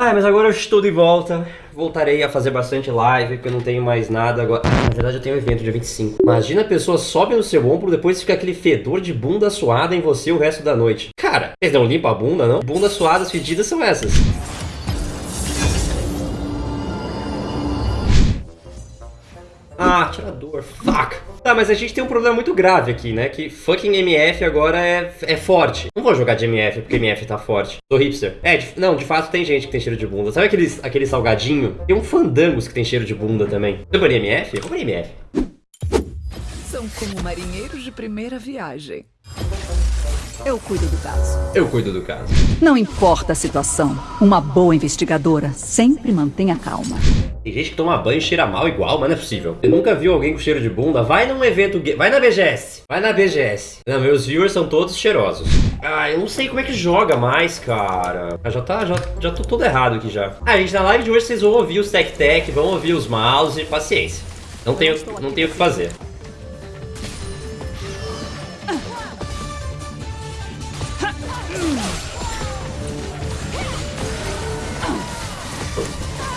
Ah, mas agora eu estou de volta. Voltarei a fazer bastante live, porque eu não tenho mais nada agora. Na verdade, eu tenho um evento dia 25. Imagina a pessoa sobe no seu ombro, depois fica aquele fedor de bunda suada em você o resto da noite. Cara, vocês não limpam a bunda, não? Bundas suadas fedidas são essas. Ah, atirador, fuck. Tá, mas a gente tem um problema muito grave aqui, né? Que fucking MF agora é, é forte. Não vou jogar de MF porque MF tá forte. Sou hipster. É, de, não, de fato tem gente que tem cheiro de bunda. Sabe aqueles, aquele salgadinho? Tem um fandangos que tem cheiro de bunda também. Você banir MF? Eu banir MF. São como marinheiros de primeira viagem. Eu cuido do caso. Eu cuido do caso. Não importa a situação, uma boa investigadora sempre mantém a calma. Tem gente que toma banho e cheira mal igual, mas não é possível. Eu nunca vi alguém com cheiro de bunda. Vai num evento gay. Vai na BGS. Vai na BGS. Não, meus viewers são todos cheirosos. Ah, eu não sei como é que joga mais, cara. Ah, já tá, já, já tô todo errado aqui já. Ah, gente, na live de hoje vocês vão ouvir os Tech Tech, vão ouvir os mouse, paciência. Não tenho, não tenho o que fazer.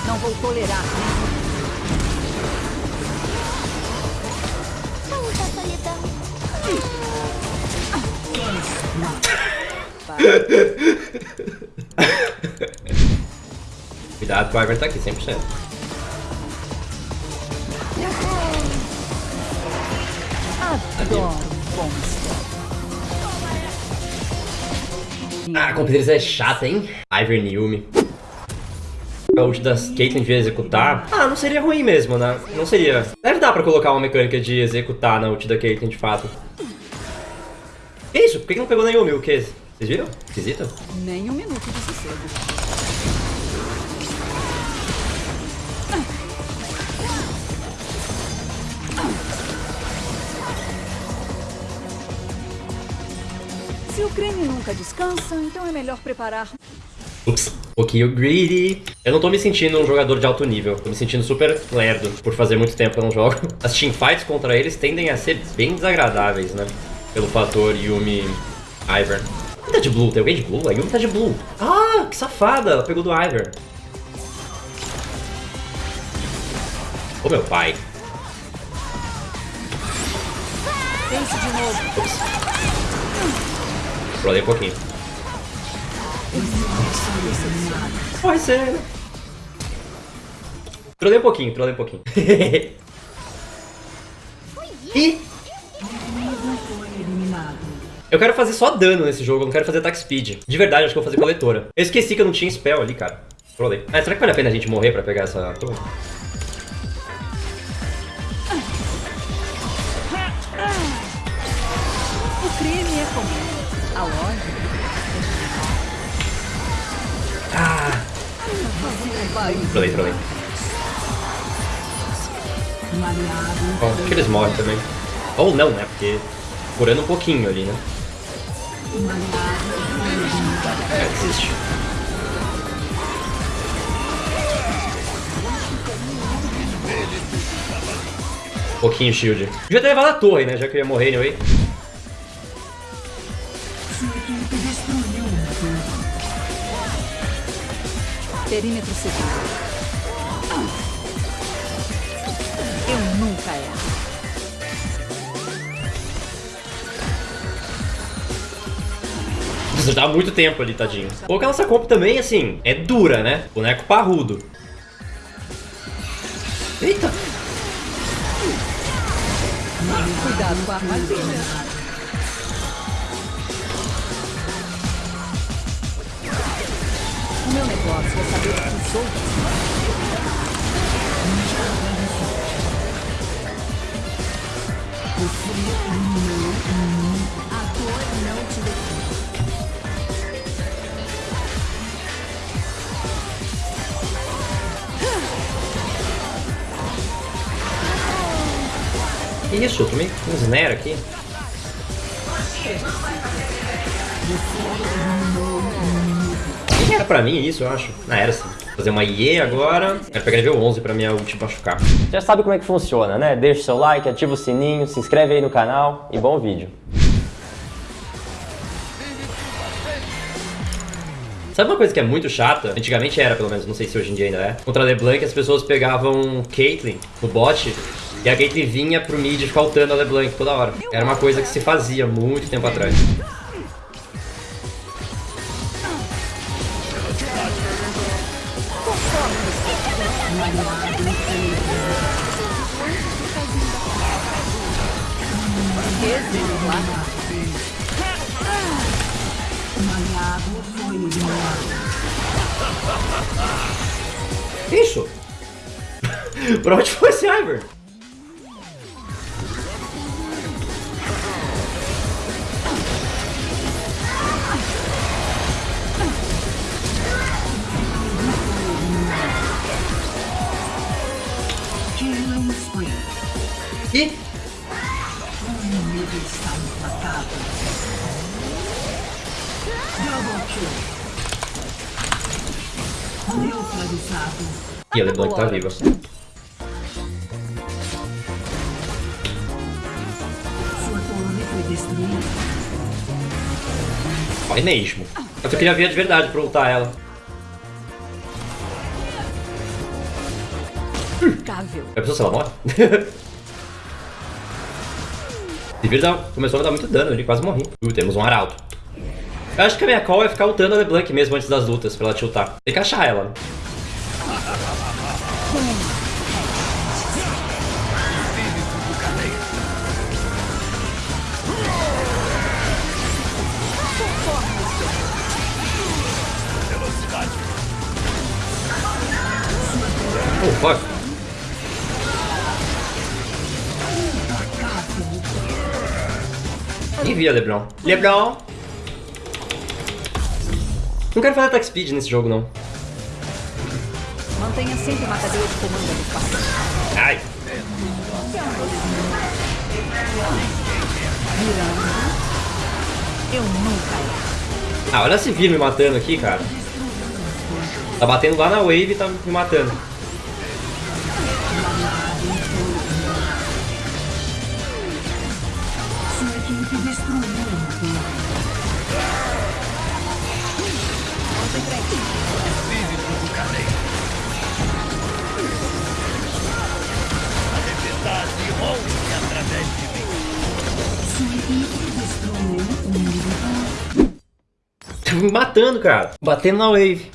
Não vou tolerar. Muita solidão. Cuidado o Ivar tá aqui, 100%. Adoro bons. Ah, a competência é chata, hein? Ivern Yumi. A ult das Caitlyn de executar. Ah, não seria ruim mesmo, né? Não seria. Deve dar pra colocar uma mecânica de executar na ult da Caitlyn de fato. Que isso? Por que que não pegou na Yumi? O que? Vocês viram? Esquisito? Nem um minuto de sossego. Se o creme nunca descansa, então é melhor preparar Ups, um pouquinho greedy. Eu não tô me sentindo um jogador de alto nível. Tô me sentindo super lerdo por fazer muito tempo que eu não jogo. As teamfights contra eles tendem a ser bem desagradáveis, né? Pelo fator Yumi Ivern. Quem tá de blue? Tem alguém de blue? A Yumi tá de blue. Ah, que safada. Ela pegou do Ivern. Ô meu pai. Pense de novo. Ups. Rolei um pouquinho. Pode ser? Trolei um pouquinho, trolei um pouquinho. Ih! Eu quero fazer só dano nesse jogo, eu não quero fazer attack speed. De verdade, acho que eu vou fazer coletora. Eu esqueci que eu não tinha spell ali, cara. Trolei. Ah, será que vale a pena a gente morrer pra pegar essa A loja Ah! Trolei, trolei. Bom, acho que eles morrem também. Ou não, né? Porque curando um pouquinho ali, né? É, desiste. Pouquinho shield. Devia ter levado a torre, né? Já que eu ia morrer anyway. Perímetro seguro. Eu nunca erro. Tá há muito tempo ali, tadinho. Pô, que a nossa comp também, assim, é dura, né? Boneco parrudo. Eita! Cuidado com a armadilha. Saber o que os outros A dor não te. Que isso? Eu tomei um snare aqui. Nem era pra mim isso, eu acho. Ah, era sim. Fazer uma IE agora. Quero pegar nível 11 pra minha ult machucar. Já sabe como é que funciona, né? Deixa o seu like, ativa o sininho, se inscreve aí no canal e bom vídeo. Sabe uma coisa que é muito chata? Antigamente era, pelo menos, não sei se hoje em dia ainda é. Contra a LeBlanc, as pessoas pegavam Caitlyn no bot e a Caitlyn vinha pro mid ficar ultando a LeBlanc toda hora. Era uma coisa que se fazia muito tempo atrás. Isso! pra onde foi esse Ivern? Ih! E a LeBlanc tá viva. Vai mesmo. Eu só queria ver de verdade pra ultar ela. Impecável. É pessoa se ela morre? Devia dar, começou a dar muito dano, ele quase morri. Uh, temos um arauto. Eu acho que a minha call é ficar ultando a LeBlanc mesmo antes das lutas, pra ela tiltar. Tem que achar ela. né? Oh, fuck. Nem vi a Leblon. Leblon! Não quero fazer attack speed nesse jogo, não. Mantenha sempre uma cadeia de comando adequada. Ai! Eu nunca. Ah, olha esse Vir me matando aqui, cara. Tá batendo lá na wave e tá me matando. Tá me matando, cara. Batendo na wave.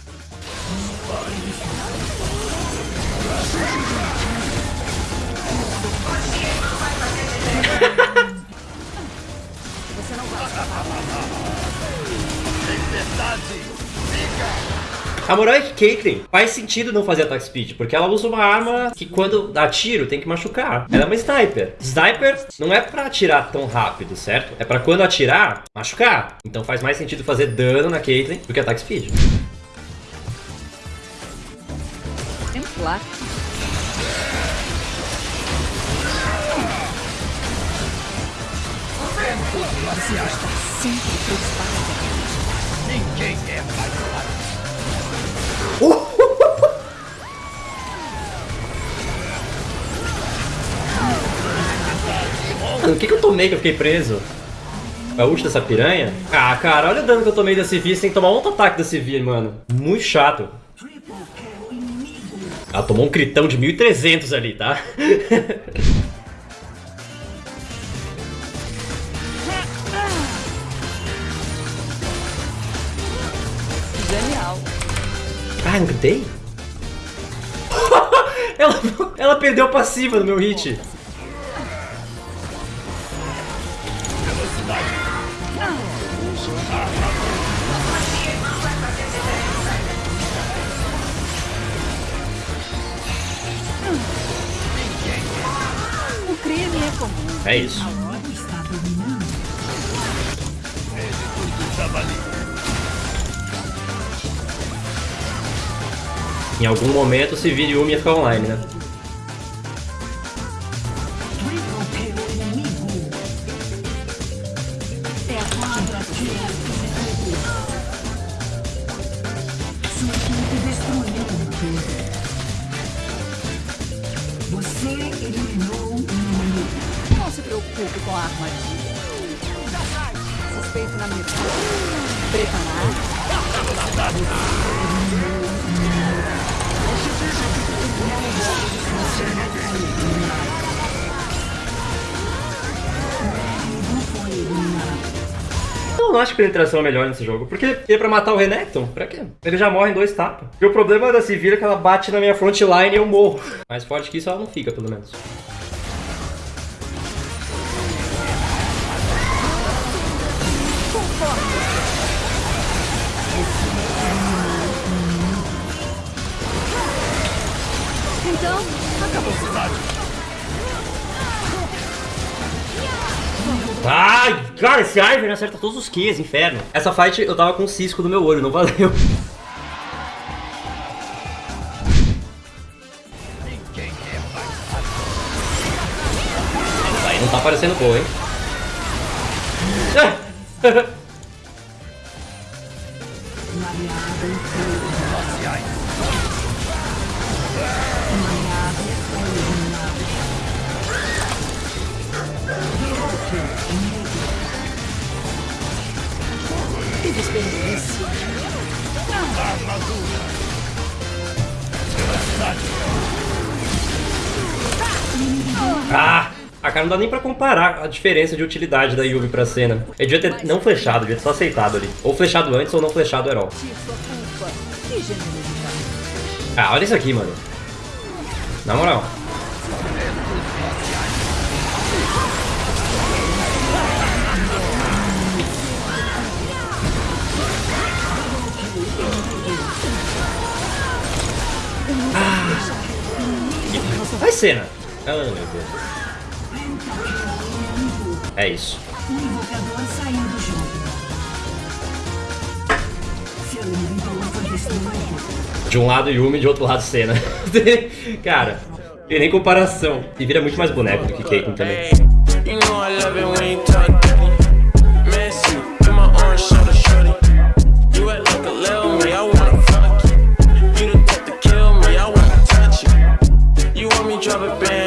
A moral é que Caitlyn faz sentido não fazer attack speed, porque ela usa uma arma que quando dá tiro tem que machucar. Ela é uma sniper. Sniper não é pra atirar tão rápido, certo? É pra quando atirar, machucar. Então faz mais sentido fazer dano na Caitlyn do que attack speed. Exemplar. Você está sempre preocupado. Mano, o que, que eu tomei que eu fiquei preso? A ult dessa piranha? Ah, cara, olha o dano que eu tomei da Sivir sem tomar um ataque da Sivir, mano. Muito chato. Ela tomou um critão de 1300 ali, tá? Genial. Ah, não gritei? ela, ela perdeu a passiva no meu hit. É isso. Em algum momento, se vira Yumi ia ficar online, né? Armadilha. Suspeito na mira. Eu não acho que penetração é melhor nesse jogo. Porque é pra matar o Renekton? Pra quê? Ele já morre em dois tapas. E o problema da Sivir é que ela bate na minha frontline e eu morro. Mais forte que isso ela não fica, pelo menos. Então, acabou. Ai, cara, esse Ivern acerta todos os Qs, inferno. Essa fight eu tava com um cisco no meu olho, não valeu. Aí não tá parecendo boa, hein? Que desperdício. Ah! Ah, cara, não dá nem pra comparar a diferença de utilidade da Yubi pra cena. Ele devia ter não flechado, devia ter só aceitado ali. Ou flechado antes ou não flechado herói. Ah, olha isso aqui, mano. Na moral. Cena. Ah, meu Deus. É isso. De um lado Yumi, de outro lado Senna. Cara, tem nem comparação. E vira muito mais boneco do que Caitlyn também. You know drop a band